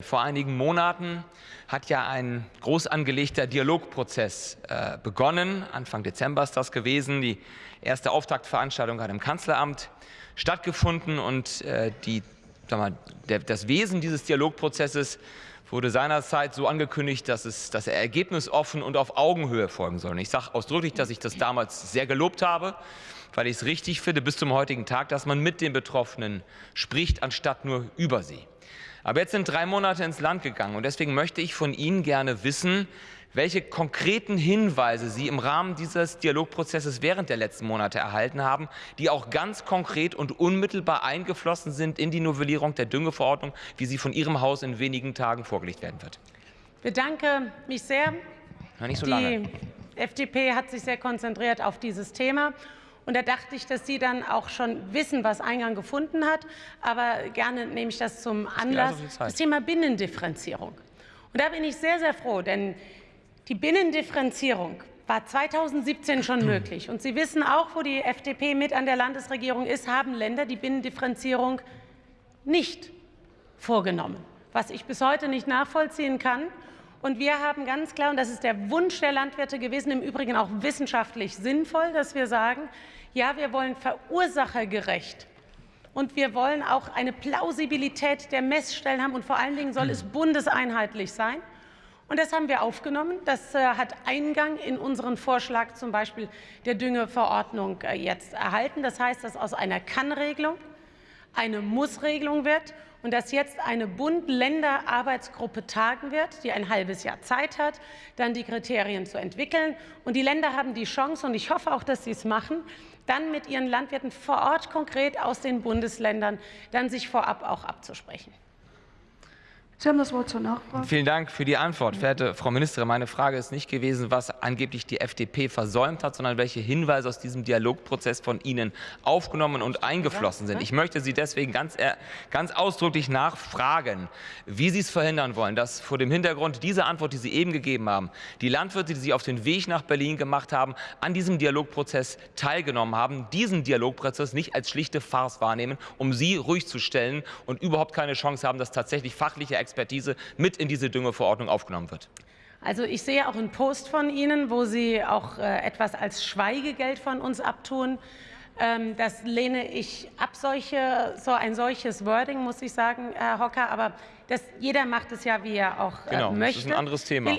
Vor einigen Monaten hat ja ein groß angelegter Dialogprozess äh, begonnen. Anfang Dezember ist das gewesen. Die erste Auftaktveranstaltung hat im Kanzleramt stattgefunden und äh, die, mal, der, das Wesen dieses Dialogprozesses wurde seinerzeit so angekündigt, dass, es, dass er ergebnisoffen und auf Augenhöhe folgen soll. Und ich sage ausdrücklich, dass ich das damals sehr gelobt habe, weil ich es richtig finde, bis zum heutigen Tag, dass man mit den Betroffenen spricht, anstatt nur über sie. Aber jetzt sind drei Monate ins Land gegangen und deswegen möchte ich von Ihnen gerne wissen, welche konkreten Hinweise Sie im Rahmen dieses Dialogprozesses während der letzten Monate erhalten haben, die auch ganz konkret und unmittelbar eingeflossen sind in die Novellierung der Düngeverordnung, wie sie von Ihrem Haus in wenigen Tagen vorgelegt werden wird. Ich bedanke mich sehr. Na, nicht so die lange. FDP hat sich sehr konzentriert auf dieses Thema. Und da dachte ich, dass Sie dann auch schon wissen, was Eingang gefunden hat. Aber gerne nehme ich das zum Anlass. Also das Thema Binnendifferenzierung. Und da bin ich sehr, sehr froh, denn die Binnendifferenzierung war 2017 schon möglich. Und Sie wissen auch, wo die FDP mit an der Landesregierung ist, haben Länder die Binnendifferenzierung nicht vorgenommen, was ich bis heute nicht nachvollziehen kann. Und wir haben ganz klar, und das ist der Wunsch der Landwirte gewesen, im Übrigen auch wissenschaftlich sinnvoll, dass wir sagen, ja, wir wollen verursachergerecht und wir wollen auch eine Plausibilität der Messstellen haben und vor allen Dingen soll es bundeseinheitlich sein. Und das haben wir aufgenommen. Das äh, hat Eingang in unseren Vorschlag zum Beispiel der Düngeverordnung äh, jetzt erhalten. Das heißt, dass aus einer Kann-Regelung eine Muss-Regelung wird und dass jetzt eine Bund-Länder-Arbeitsgruppe tagen wird, die ein halbes Jahr Zeit hat, dann die Kriterien zu entwickeln. Und die Länder haben die Chance, und ich hoffe auch, dass sie es machen, dann mit ihren Landwirten vor Ort konkret aus den Bundesländern dann sich vorab auch abzusprechen. Sie haben das Wort zur Nachfrage. Vielen Dank für die Antwort. Verehrte Frau Ministerin, meine Frage ist nicht gewesen, was angeblich die FDP versäumt hat, sondern welche Hinweise aus diesem Dialogprozess von Ihnen aufgenommen und eingeflossen sind. Ich möchte Sie deswegen ganz, ganz ausdrücklich nachfragen, wie Sie es verhindern wollen, dass vor dem Hintergrund dieser Antwort, die Sie eben gegeben haben, die Landwirte, die sich auf den Weg nach Berlin gemacht haben, an diesem Dialogprozess teilgenommen haben, diesen Dialogprozess nicht als schlichte Farce wahrnehmen, um Sie ruhig zu stellen und überhaupt keine Chance haben, dass tatsächlich fachliche Expertise mit in diese Düngeverordnung aufgenommen wird? Also ich sehe auch einen Post von Ihnen, wo Sie auch äh, etwas als Schweigegeld von uns abtun. Ähm, das lehne ich ab, solche, so ein solches Wording, muss ich sagen, Herr Hocker. Aber das, jeder macht es ja, wie er auch äh, genau, möchte. Das ist ein anderes Thema.